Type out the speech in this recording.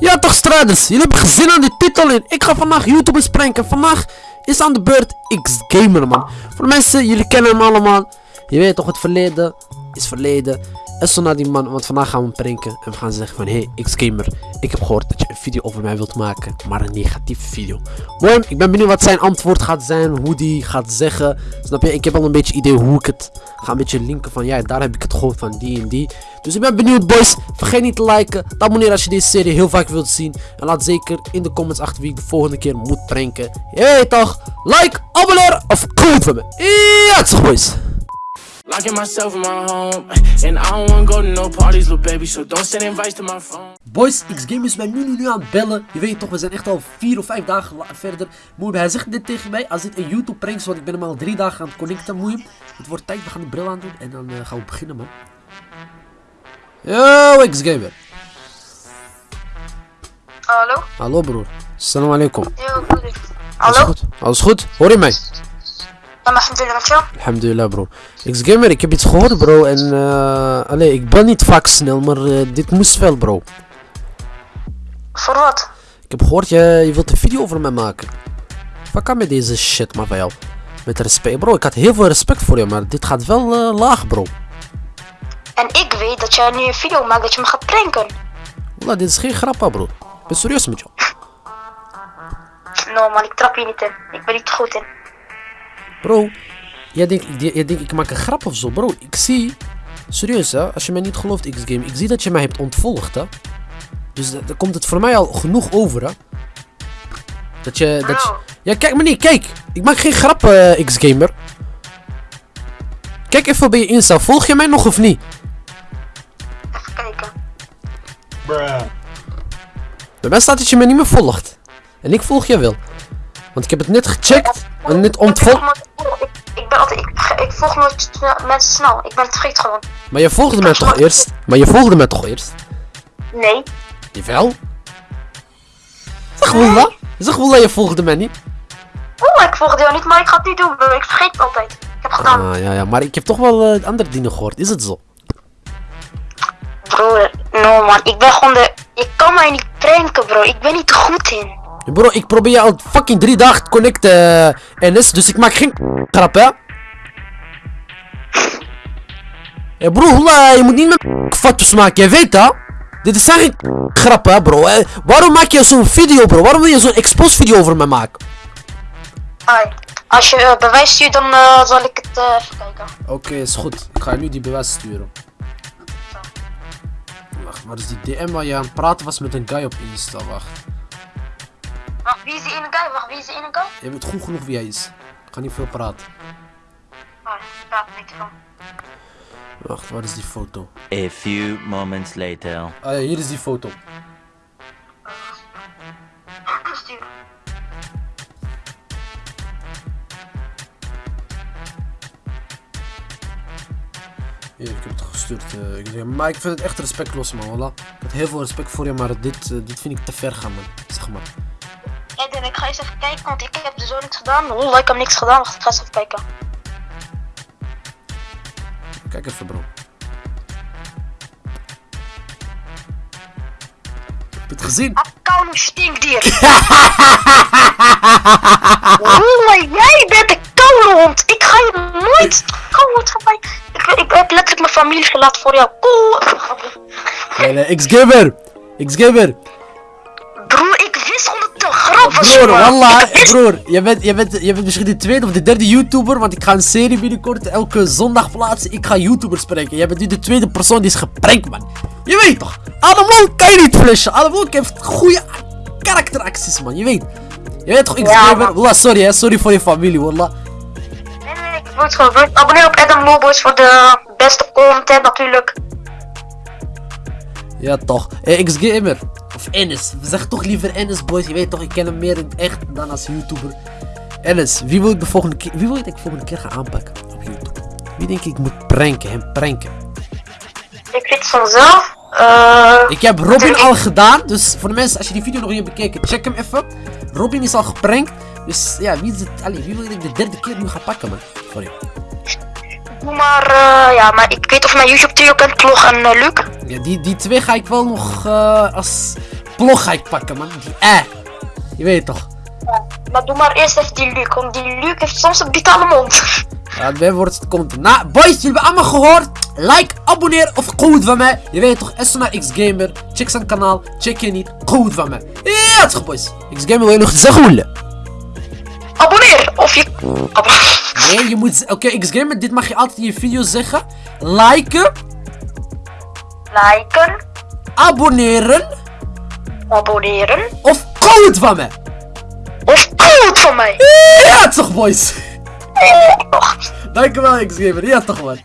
Ja toch strijders, jullie hebben gezien aan die titel in. Ik ga vandaag YouTubers pranken. Vandaag is aan de beurt X-Gamer man. Voor mensen, jullie kennen hem allemaal. Je weet toch, het verleden is verleden. En zo naar die man, want vandaag gaan we hem pranken. En we gaan zeggen van, hey X-Gamer, ik heb gehoord dat je een video over mij wilt maken. Maar een negatieve video. Mooi, ik ben benieuwd wat zijn antwoord gaat zijn. Hoe die gaat zeggen. Snap je, ik heb al een beetje idee hoe ik het ga een beetje linken van, ja, daar heb ik het gehoord van die en die. Dus ik ben benieuwd boys. Vergeet niet te liken, te abonneren als je deze serie heel vaak wilt zien. En laat zeker in de comments achter wie ik de volgende keer moet pranken. Weet toch, like, abonneer of comment van me. Ja, toch boys. Locking myself in my home, and I don't wanna go to no parties, little baby. So don't send invites to my phone. Boys, X-Game is mij nu, nu, nu aan het bellen. Je weet toch, we zijn echt al vier of vijf dagen la- verder. Moe, hij zegt dit tegen mij. Als dit een YouTube prank is, want ik ben hem al drie dagen aan het connecten, moe. Het wordt tijd, we gaan de bril aandoen en dan eh, gaan we beginnen, man. Yo, X-Gamer. Hallo? Hallo, broer. Assalamu alaikum. Yo. Alles Hallo? goed? Alles goed? Hoor je mij? Maar alhamdulillah? Alhamdulillah, bro. X-Gamer, ik heb iets gehoord, bro. En, eh, allee, ik ben niet vaak snel, maar eh, dit moest wel, bro. Voor wat? Ik heb gehoord, je, je wilt een video over mij maken. Wat kan met deze shit, maar van jou? Met respect, bro. Ik had heel veel respect voor je, maar dit gaat wel eh, laag, bro. En ik weet dat jij nu een video maakt dat je me gaat pranken. Wallah, dit is geen grap, bro. Ik ben serieus met jou. No man, ik trap hier niet in. Ik ben niet goed in. Bro, jij denkt, jij, denkt ik maak een grap of zo, bro. Ik zie, serieus hè, als je mij niet gelooft, X-Game, ik zie dat je mij hebt ontvolgd, hè. Dus da- dan komt het voor mij al genoeg over, hè. Dat je, dat je... Ja, kijk maar niet, kijk. Ik maak geen grap, eh, X-Gamer. Kijk even bij je Insta, volg je mij nog of niet? Even kijken. Bij mij staat dat je mij niet meer volgt. En ik volg je wel. Want ik heb het net gecheckt en Ik, ontvolgd. ik, ik ben altijd, ik, ik volg nooit snel- mensen snel. Ik ben het vergeten gewoon. Maar je volgde mij toch eerst? Maar je volgde mij toch eerst? Nee. Jawel. Zeg Wallah. Zeg Wallah, je volgde mij niet. Oh, ik volgde jou niet, maar ik ga het niet doen, bro. Ik vergeet het altijd. Ik heb gedaan. Ah, ja, ja. Maar ik heb toch wel eh, andere dingen gehoord. Is het zo? Broer, no man. Ik ben gewoon de... Ik kan mij niet pranken, bro. Ik ben niet goed in. Bro, ik probeer je al fucking drie dagen te connecten, eh, NS. Dus ik maak geen grap, hè. Ja, bro, Wallah, je moet niet met foto's maken. Jij weet dat. Dit is geen grap, hè, bro. Eh, waarom maak je zo'n video, bro? Waarom wil je zo'n expose video over mij maken? Ai. Als je eh, bewijs stuurt, dan zal ik het eh, even kijken. Oké, is goed. Ik ga je nu die bewijs sturen. Wacht, waar is die DM waar je aan het praten was met een guy op Insta? Wacht. Wacht, wie is die ene guy? Wacht, wie is die ene guy? Je weet goed genoeg wie hij is. Ik ga niet veel praten. Oh, ik praat er niet van. Wacht, waar is die foto? A few moments later. Ah ja, hier is die foto. Stuur. Hier, ik heb het gestuurd. eh, ik zeg, maar ik vind het echt respectloos, man. Wallah. Ik had heel veel respect voor je, maar dit, eh, dit vind ik te ver gaan, man. Zeg maar. Dan ik ga eens even kijken, want ik heb ook niks gedaan. Oh, ik heb niks gedaan. Ik ga eens even kijken. Kijk even, bro. Heb je het gezien? Koude stinkdier. Oeh, jij bent een koude hond. Ik ga je nooit koude mij. Ik, ik heb letterlijk mijn familie gelaten voor jou. Oeh. Nee, nee, X-Gamer! X-Gamer! Broer, ik wist gewoon dat Broer, wallah, Ik broer, je bent, je, bent, je bent misschien de tweede of de derde YouTuber, want ik ga een serie binnenkort elke zondag plaatsen. Ik ga YouTubers spreken. Jij bent nu de tweede persoon die is geprankt, man. Je weet toch? Ademol kan je niet flashen. Ademol heeft goede karakteracties, man. Je weet. Je weet toch, X-Gamer? man. wallah, sorry, hè. Sorry voor je familie, wallah. Nee, nee, ik het gewoon. Abonneer op Adam Lowboys voor de beste content natuurlijk. Ja, toch. Eh, X-Gamer. Of Ennis. We zeggen toch liever Ennis, boys. Je weet toch, ik ken hem meer in echt dan als YouTuber. Ennis, wie wil ik de volgende keer, wie wil ik de volgende keer ga aanpakken op YouTube? Wie denk ik moet pranken, hem pranken? Ik weet het vanzelf. Eh, Ik heb Robin al gedaan, dus voor de mensen, als je die video nog niet hebt bekeken, check hem even. Robin is al geprankt, dus ja, wie is het, allee, wie wil ik de derde keer nu gaan pakken, man? Sorry. doe maar, eh, ja, maar ik weet of mijn YouTube trio kent, Klog en eh, Luc. Ja, die, die twee ga ik wel nog, eh, als, blog ga ik pakken, man. Die eh. Je weet toch? Maar doe maar eerst even die Luc, want die Luc heeft soms een de mond. Ja, het wordt het komt. Nou, boys, jullie hebben allemaal gehoord. Like, abonneer of goed van mij. Je weet toch, SMA X Gamer. Check zijn kanaal. Check je niet. Goed van mij. Ja, toch, boys. X Gamer wil je nog zeggen? Abonneer! Of je... Nee, je moet... Oké, X Gamer, dit mag je altijd in je video zeggen. Liken, Liken, abonneren abonneren. of goed van mij. Of goed van mij. Ja, toch, boys. Och. Dankjewel, X Gamer. Ja, toch, man.